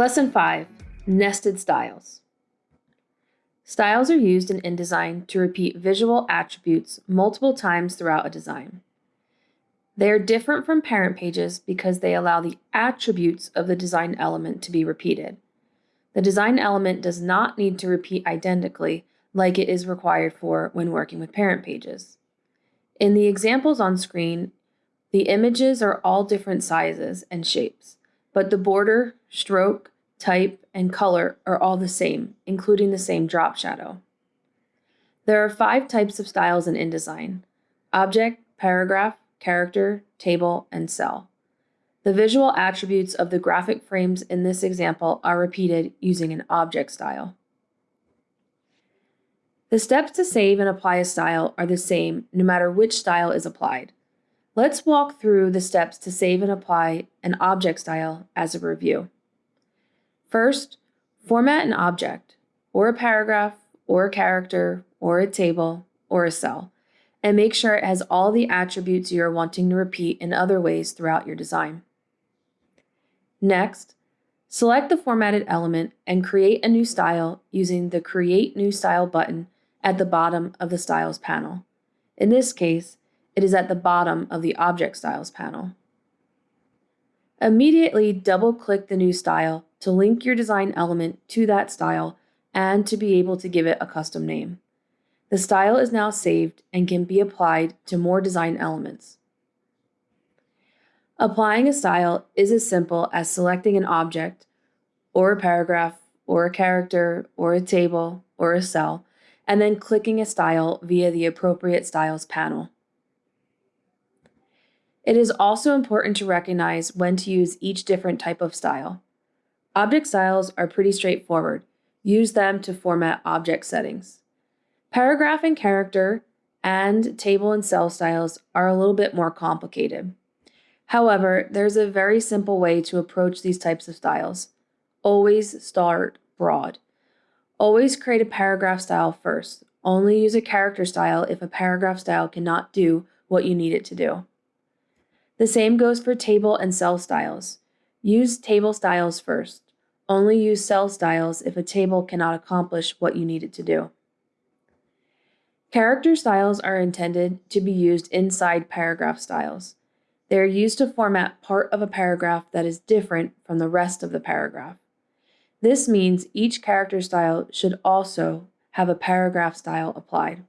Lesson 5 Nested Styles. Styles are used in InDesign to repeat visual attributes multiple times throughout a design. They are different from parent pages because they allow the attributes of the design element to be repeated. The design element does not need to repeat identically like it is required for when working with parent pages. In the examples on screen, the images are all different sizes and shapes, but the border, stroke, type, and color are all the same, including the same drop shadow. There are five types of styles in InDesign, object, paragraph, character, table, and cell. The visual attributes of the graphic frames in this example are repeated using an object style. The steps to save and apply a style are the same no matter which style is applied. Let's walk through the steps to save and apply an object style as a review. First, format an object, or a paragraph, or a character, or a table, or a cell, and make sure it has all the attributes you are wanting to repeat in other ways throughout your design. Next, select the formatted element and create a new style using the Create New Style button at the bottom of the Styles panel. In this case, it is at the bottom of the Object Styles panel. Immediately double-click the new style to link your design element to that style and to be able to give it a custom name. The style is now saved and can be applied to more design elements. Applying a style is as simple as selecting an object, or a paragraph, or a character, or a table, or a cell, and then clicking a style via the appropriate styles panel. It is also important to recognize when to use each different type of style. Object styles are pretty straightforward. Use them to format object settings. Paragraph and character and table and cell styles are a little bit more complicated. However, there's a very simple way to approach these types of styles. Always start broad. Always create a paragraph style first. Only use a character style if a paragraph style cannot do what you need it to do. The same goes for table and cell styles. Use table styles first. Only use cell styles if a table cannot accomplish what you need it to do. Character styles are intended to be used inside paragraph styles. They are used to format part of a paragraph that is different from the rest of the paragraph. This means each character style should also have a paragraph style applied.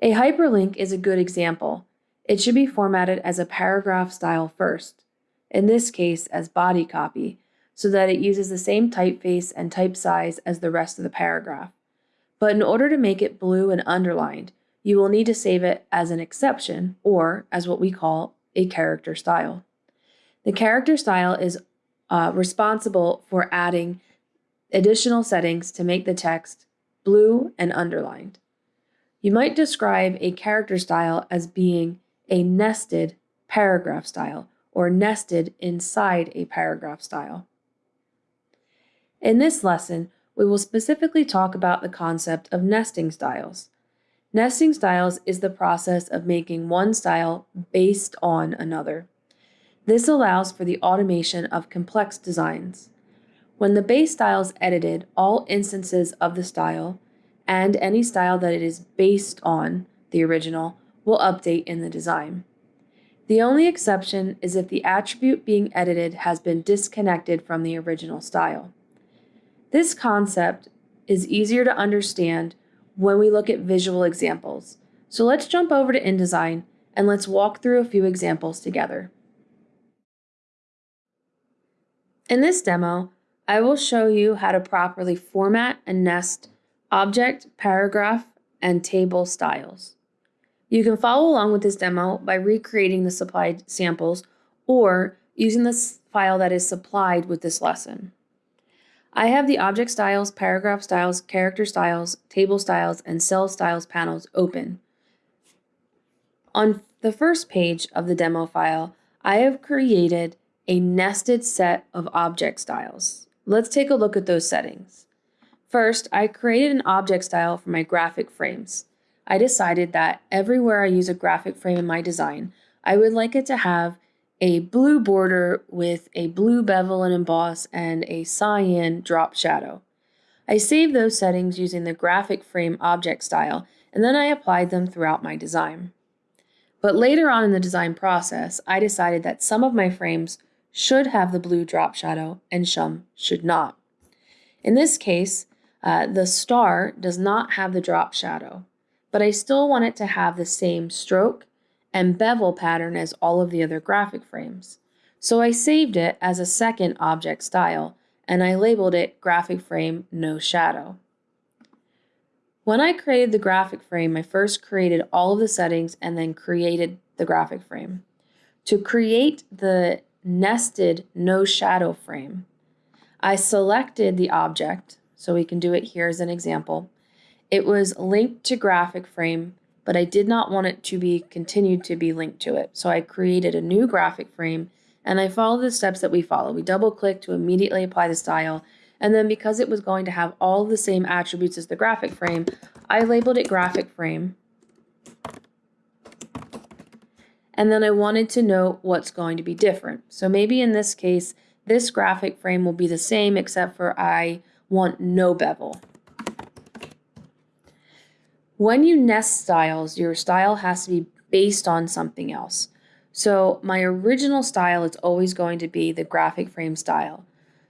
A hyperlink is a good example. It should be formatted as a paragraph style first, in this case as body copy, so that it uses the same typeface and type size as the rest of the paragraph. But in order to make it blue and underlined, you will need to save it as an exception, or as what we call a character style. The character style is uh, responsible for adding additional settings to make the text blue and underlined. You might describe a character style as being a nested paragraph style or nested inside a paragraph style. In this lesson, we will specifically talk about the concept of nesting styles. Nesting styles is the process of making one style based on another. This allows for the automation of complex designs. When the base style is edited, all instances of the style and any style that it is based on, the original, will update in the design. The only exception is if the attribute being edited has been disconnected from the original style. This concept is easier to understand when we look at visual examples. So let's jump over to InDesign and let's walk through a few examples together. In this demo, I will show you how to properly format and nest object, paragraph, and table styles. You can follow along with this demo by recreating the supplied samples or using the file that is supplied with this lesson. I have the object styles, paragraph styles, character styles, table styles, and cell styles panels open. On the first page of the demo file, I have created a nested set of object styles. Let's take a look at those settings. First, I created an object style for my graphic frames. I decided that everywhere I use a graphic frame in my design, I would like it to have a blue border with a blue bevel and emboss and a cyan drop shadow. I saved those settings using the graphic frame object style and then I applied them throughout my design. But later on in the design process, I decided that some of my frames should have the blue drop shadow and some should not. In this case, uh, the star does not have the drop shadow, but I still want it to have the same stroke and bevel pattern as all of the other graphic frames. So I saved it as a second object style and I labeled it graphic frame no shadow. When I created the graphic frame, I first created all of the settings and then created the graphic frame. To create the nested no shadow frame, I selected the object, so we can do it here as an example. It was linked to graphic frame, but I did not want it to be continued to be linked to it. So I created a new graphic frame and I followed the steps that we follow. We double click to immediately apply the style and then because it was going to have all the same attributes as the graphic frame, I labeled it graphic frame. And then I wanted to note what's going to be different. So maybe in this case, this graphic frame will be the same except for I want no bevel. When you nest styles, your style has to be based on something else. So my original style is always going to be the graphic frame style.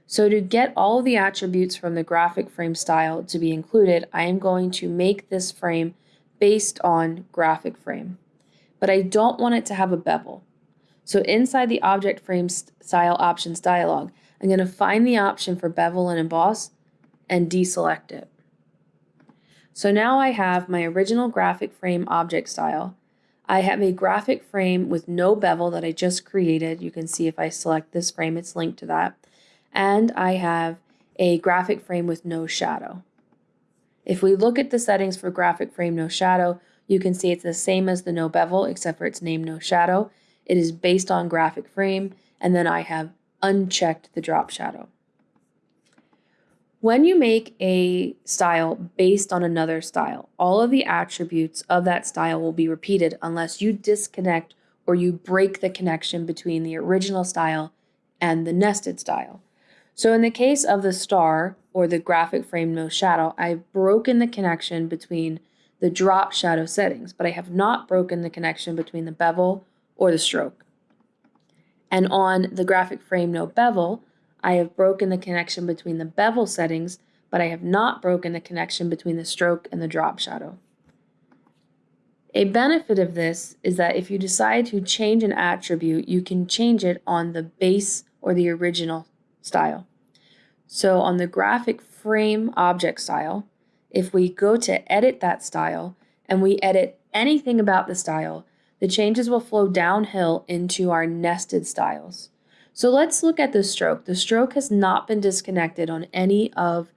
So to get all of the attributes from the graphic frame style to be included, I am going to make this frame based on graphic frame. But I don't want it to have a bevel. So inside the object frame style options dialog, I'm going to find the option for bevel and emboss and deselect it. So now I have my original graphic frame object style. I have a graphic frame with no bevel that I just created. You can see if I select this frame, it's linked to that and I have a graphic frame with no shadow. If we look at the settings for graphic frame no shadow, you can see it's the same as the no bevel except for its name no shadow. It is based on graphic frame and then I have unchecked the drop shadow. When you make a style based on another style, all of the attributes of that style will be repeated unless you disconnect or you break the connection between the original style and the nested style. So in the case of the star or the graphic frame no shadow, I've broken the connection between the drop shadow settings, but I have not broken the connection between the bevel or the stroke. And on the graphic frame no bevel, I have broken the connection between the bevel settings, but I have not broken the connection between the stroke and the drop shadow. A benefit of this is that if you decide to change an attribute, you can change it on the base or the original style. So on the graphic frame object style, if we go to edit that style and we edit anything about the style, the changes will flow downhill into our nested styles. So let's look at the stroke. The stroke has not been disconnected on any of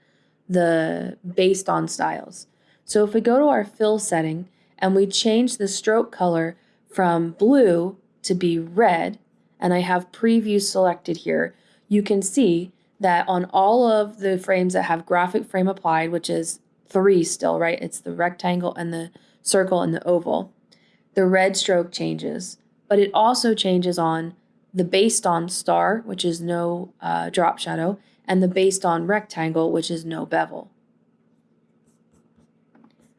the based on styles. So if we go to our fill setting and we change the stroke color from blue to be red, and I have preview selected here, you can see that on all of the frames that have graphic frame applied, which is three still, right? It's the rectangle and the circle and the oval. The red stroke changes, but it also changes on the based on star, which is no uh, drop shadow, and the based on rectangle, which is no bevel.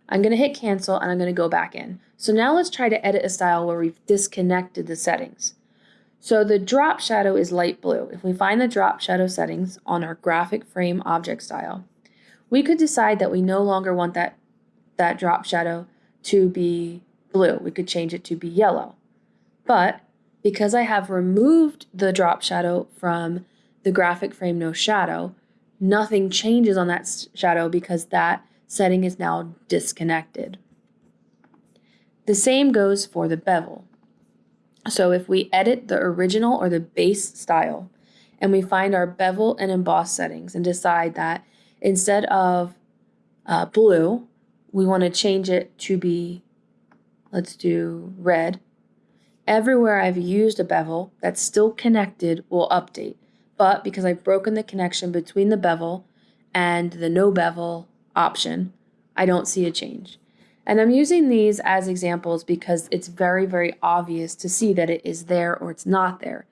I'm going to hit cancel and I'm going to go back in. So now let's try to edit a style where we've disconnected the settings. So the drop shadow is light blue. If we find the drop shadow settings on our graphic frame object style, we could decide that we no longer want that, that drop shadow to be blue. We could change it to be yellow. But because I have removed the drop shadow from the graphic frame no shadow, nothing changes on that shadow because that setting is now disconnected. The same goes for the bevel. So if we edit the original or the base style and we find our bevel and emboss settings and decide that instead of uh, blue, we want to change it to be, let's do red. Everywhere I've used a bevel that's still connected will update. But because I've broken the connection between the bevel and the no bevel option, I don't see a change. And I'm using these as examples because it's very, very obvious to see that it is there or it's not there.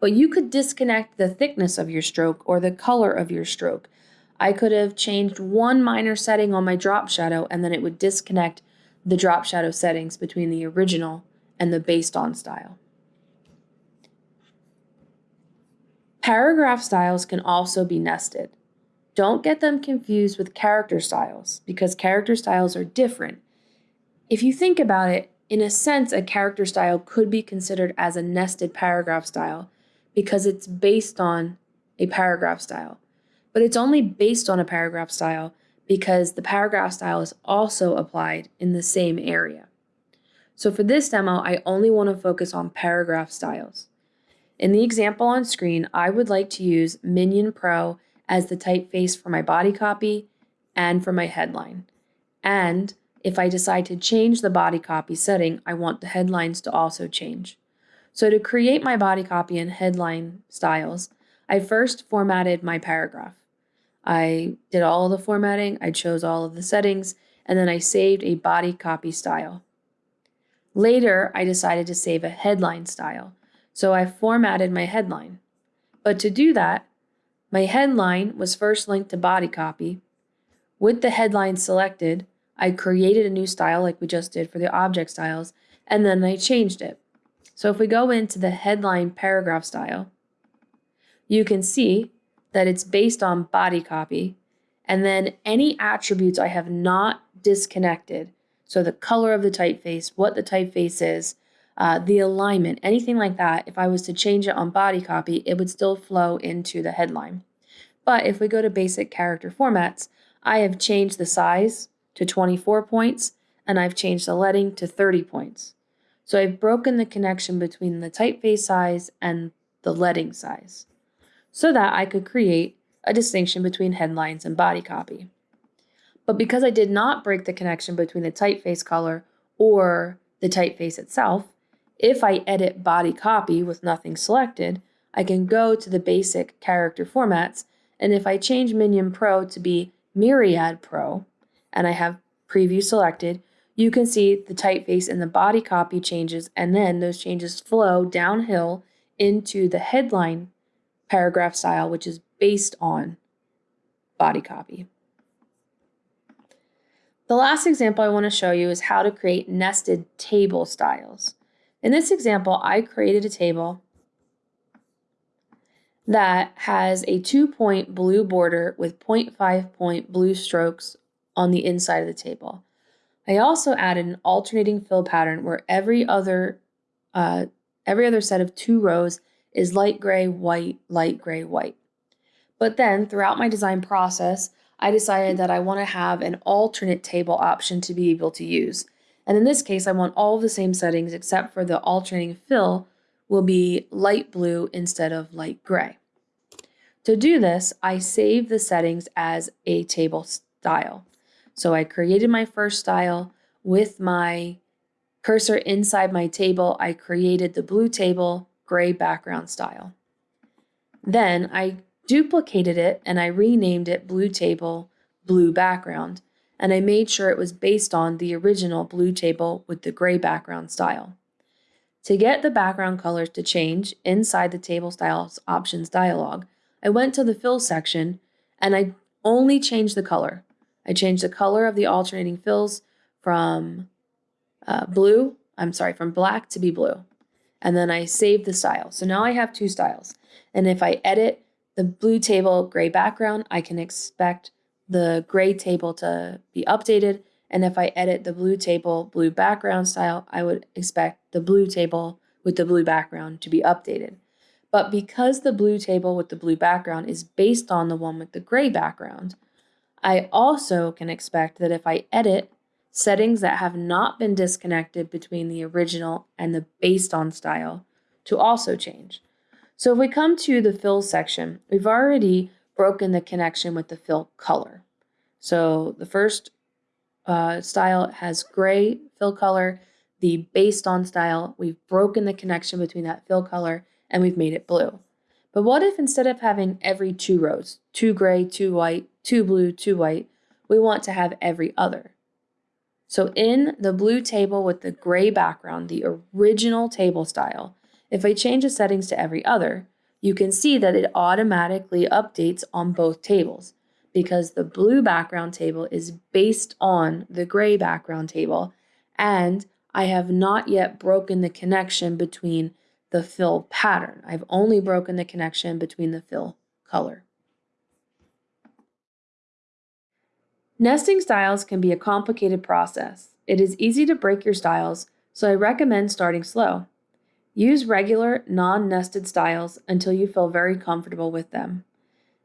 But you could disconnect the thickness of your stroke or the color of your stroke. I could have changed one minor setting on my drop shadow and then it would disconnect the drop shadow settings between the original and the based on style. Paragraph styles can also be nested. Don't get them confused with character styles because character styles are different. If you think about it, in a sense, a character style could be considered as a nested paragraph style because it's based on a paragraph style. But it's only based on a paragraph style because the paragraph style is also applied in the same area. So for this demo, I only want to focus on paragraph styles. In the example on screen, I would like to use Minion Pro as the typeface for my body copy and for my headline. And if I decide to change the body copy setting, I want the headlines to also change. So to create my body copy and headline styles, I first formatted my paragraph. I did all the formatting, I chose all of the settings, and then I saved a body copy style. Later, I decided to save a headline style, so I formatted my headline. But to do that, my headline was first linked to body copy. With the headline selected, I created a new style like we just did for the object styles, and then I changed it. So if we go into the headline paragraph style, you can see that it's based on body copy, and then any attributes I have not disconnected, so the color of the typeface, what the typeface is, uh, the alignment, anything like that, if I was to change it on body copy, it would still flow into the headline. But if we go to basic character formats, I have changed the size to 24 points and I've changed the leading to 30 points. So I've broken the connection between the typeface size and the leading size so that I could create a distinction between headlines and body copy. But because I did not break the connection between the typeface color or the typeface itself, if I edit body copy with nothing selected, I can go to the basic character formats, and if I change Minion Pro to be Myriad Pro, and I have preview selected, you can see the typeface and the body copy changes, and then those changes flow downhill into the headline paragraph style, which is based on body copy. The last example I want to show you is how to create nested table styles. In this example, I created a table that has a two point blue border with 0.5 point blue strokes on the inside of the table. I also added an alternating fill pattern where every other uh, every other set of two rows is light gray, white, light gray, white. But then throughout my design process, I decided that I want to have an alternate table option to be able to use. And in this case, I want all the same settings except for the alternating fill will be light blue instead of light gray. To do this, I save the settings as a table style. So I created my first style with my cursor inside my table. I created the blue table gray background style. Then I duplicated it and I renamed it blue table blue background and I made sure it was based on the original blue table with the gray background style. To get the background colors to change inside the table styles options dialog, I went to the fill section and I only changed the color. I changed the color of the alternating fills from uh, blue, I'm sorry, from black to be blue. And then I saved the style. So now I have two styles. And if I edit the blue table gray background, I can expect the gray table to be updated. And if I edit the blue table blue background style, I would expect the blue table with the blue background to be updated. But because the blue table with the blue background is based on the one with the gray background, I also can expect that if I edit settings that have not been disconnected between the original and the based on style to also change. So if we come to the fill section, we've already broken the connection with the fill color. So the first uh, style has gray fill color. The based on style, we've broken the connection between that fill color and we've made it blue. But what if instead of having every two rows, two gray, two white, two blue, two white, we want to have every other? So in the blue table with the gray background, the original table style, if I change the settings to every other, you can see that it automatically updates on both tables because the blue background table is based on the gray background table and I have not yet broken the connection between the fill pattern. I've only broken the connection between the fill color. Nesting styles can be a complicated process. It is easy to break your styles, so I recommend starting slow. Use regular, non-nested styles until you feel very comfortable with them.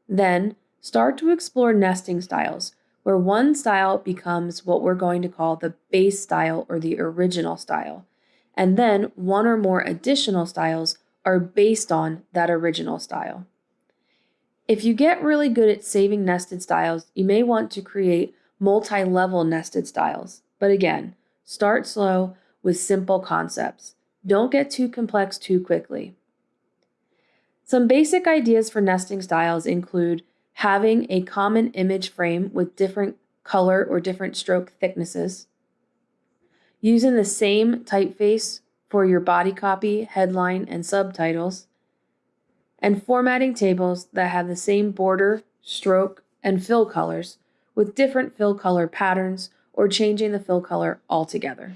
Then, start to explore nesting styles, where one style becomes what we're going to call the base style or the original style, and then one or more additional styles are based on that original style. If you get really good at saving nested styles, you may want to create multi-level nested styles. But again, start slow with simple concepts. Don't get too complex too quickly. Some basic ideas for nesting styles include having a common image frame with different color or different stroke thicknesses, using the same typeface for your body copy, headline, and subtitles, and formatting tables that have the same border, stroke, and fill colors with different fill color patterns or changing the fill color altogether.